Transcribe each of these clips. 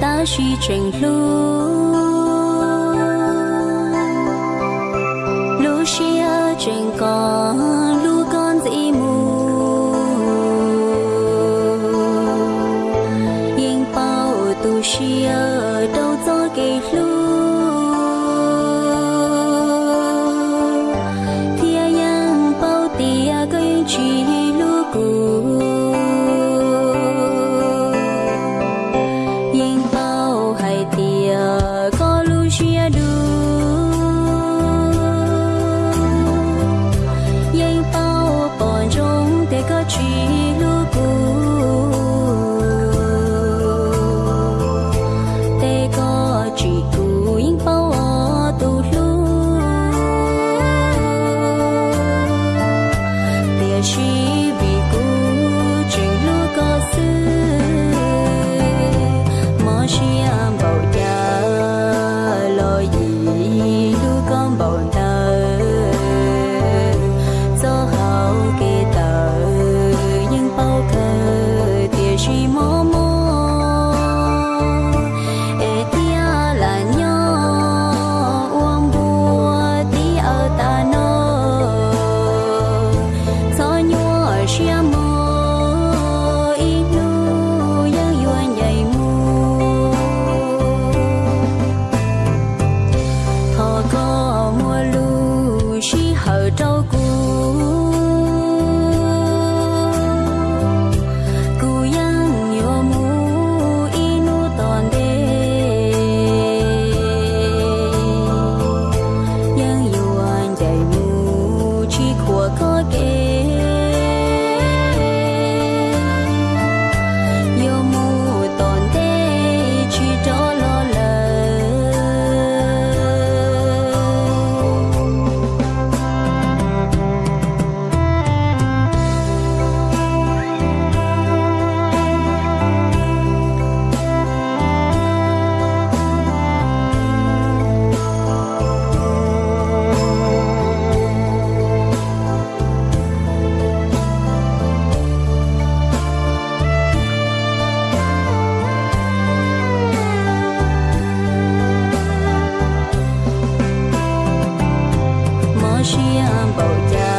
ta suy tranh lu lu xia tranh con lu con dị mù yên bao tu xia đâu cho kỳ lu của có kề 需要保驾。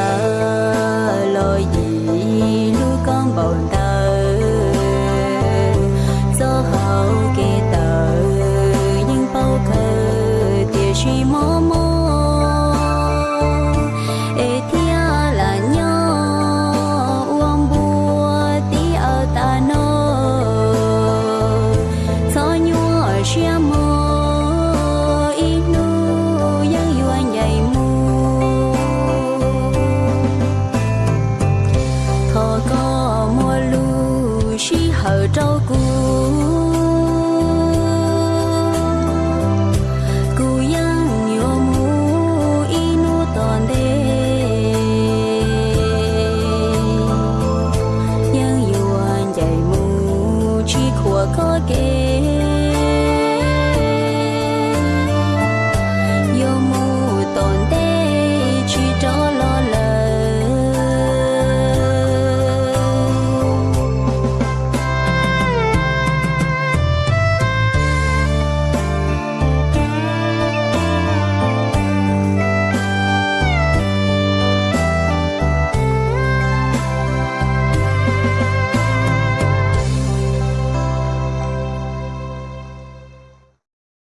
ở trâu cù cù yang nhiều mu inu toàn đê. Yang yuan dạy mu chi của có kê.